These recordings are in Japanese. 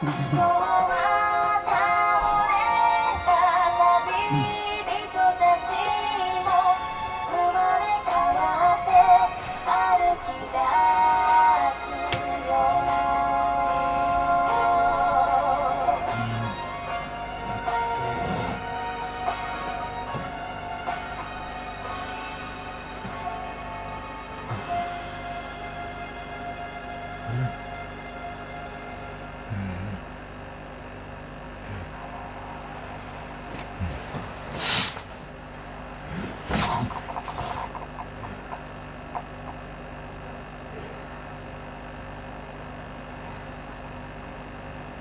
このまま倒れた旅人たちも生まれ変わって歩き出うん。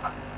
아.